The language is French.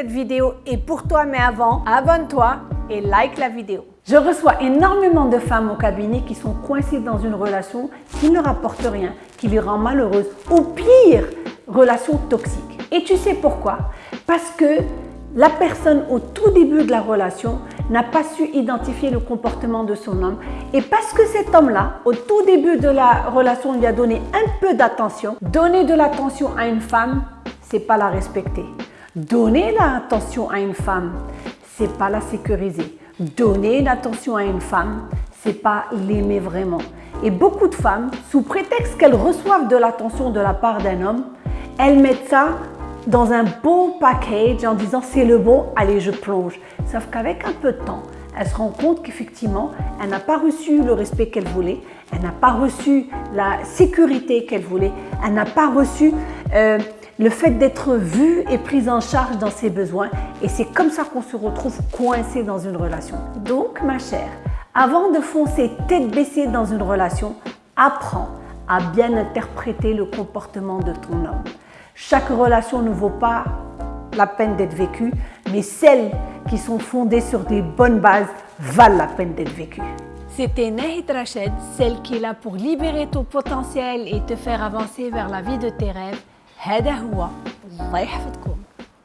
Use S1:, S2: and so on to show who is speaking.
S1: Cette vidéo est pour toi, mais avant, abonne-toi et like la vidéo. Je reçois énormément de femmes au cabinet qui sont coincées dans une relation qui ne rapporte rien, qui les rend malheureuses, ou pire, relation toxique. Et tu sais pourquoi? Parce que la personne au tout début de la relation n'a pas su identifier le comportement de son homme et parce que cet homme-là, au tout début de la relation, lui a donné un peu d'attention, donner de l'attention à une femme, c'est pas la respecter. Donner l'attention à une femme, c'est pas la sécuriser. Donner l'attention à une femme, c'est pas l'aimer vraiment. Et beaucoup de femmes, sous prétexte qu'elles reçoivent de l'attention de la part d'un homme, elles mettent ça dans un beau package en disant c'est le bon, allez je plonge. Sauf qu'avec un peu de temps, elle se rend compte qu'effectivement, elle n'a pas reçu le respect qu'elle voulait, elle n'a pas reçu la sécurité qu'elle voulait, elle n'a pas reçu euh, le fait d'être vue et prise en charge dans ses besoins. Et c'est comme ça qu'on se retrouve coincé dans une relation. Donc, ma chère, avant de foncer tête baissée dans une relation, apprends à bien interpréter le comportement de ton homme. Chaque relation ne vaut pas la peine d'être vécue, mais celles qui sont fondées sur des bonnes bases valent la peine d'être vécues. C'était Nahid Rached, celle qui est là pour libérer ton potentiel et te faire avancer vers la vie de tes rêves. هذا هو الله يحفظكم.